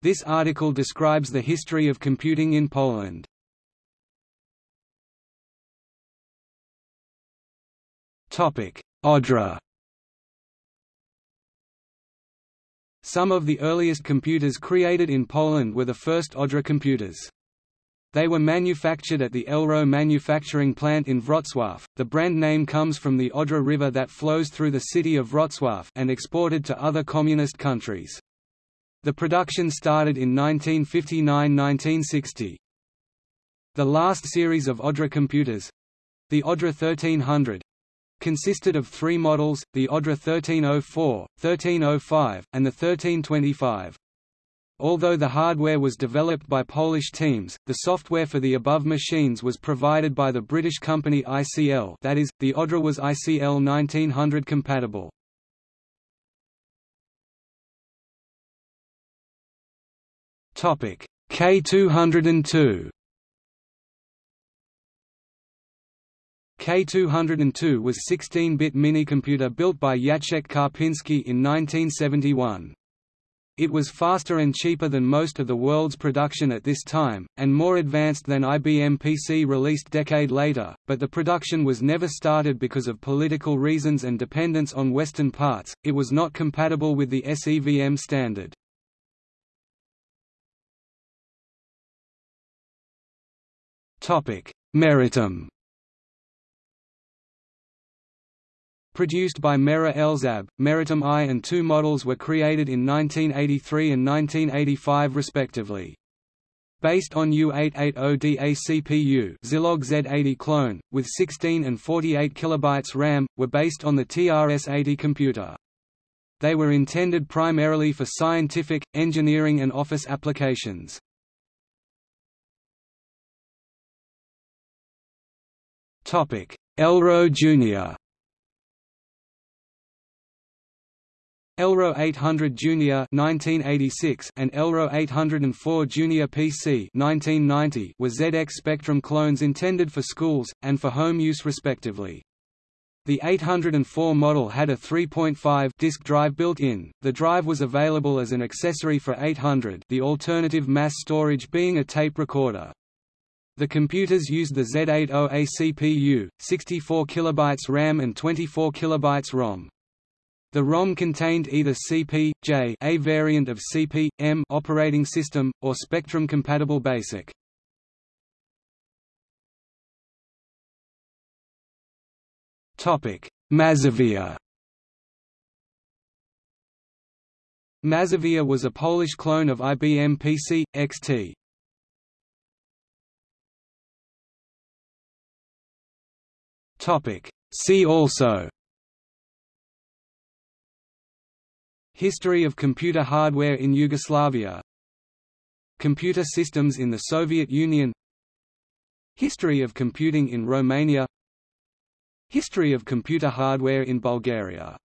This article describes the history of computing in Poland. Odra Some of the earliest computers created in Poland were the first Odra computers. They were manufactured at the Elwro manufacturing plant in Wrocław. The brand name comes from the Odra River that flows through the city of Wrocław and exported to other communist countries. The production started in 1959–1960. The last series of Odra computers—the Odra 1300, consisted of three models, the Odra 1304, 1305, and the 1325. Although the hardware was developed by Polish teams, the software for the above machines was provided by the British company ICL that is, the Odra was ICL 1900 compatible. K202 K202 was 16-bit minicomputer built by Jacek Karpinski in 1971. It was faster and cheaper than most of the world's production at this time, and more advanced than IBM PC released decade later, but the production was never started because of political reasons and dependence on Western parts, it was not compatible with the SEVM standard. Meritum Produced by Mera Elzab, Meritum I and II models were created in 1983 and 1985 respectively. Based on U880DA CPU Zilog Z80 clone, with 16 and 48 KB RAM, were based on the TRS-80 computer. They were intended primarily for scientific, engineering and office applications. Elwro Jr. Elwro 800 Junior 1986 and Elwro 804 Junior PC 1990 were ZX Spectrum clones intended for schools and for home use respectively. The 804 model had a 3.5 disk drive built in. The drive was available as an accessory for 800, the alternative mass storage being a tape recorder. The computers used the Z80A CPU, 64 KB RAM and 24 KB ROM. The ROM contained either CP, J a variant of CP, M operating system, or Spectrum-compatible BASIC. Mazovia Mazovia was a Polish clone of IBM PC, XT. See also. History of computer hardware in Yugoslavia. Computer systems in the Soviet Union. History of computing in Romania. History of computer hardware in Bulgaria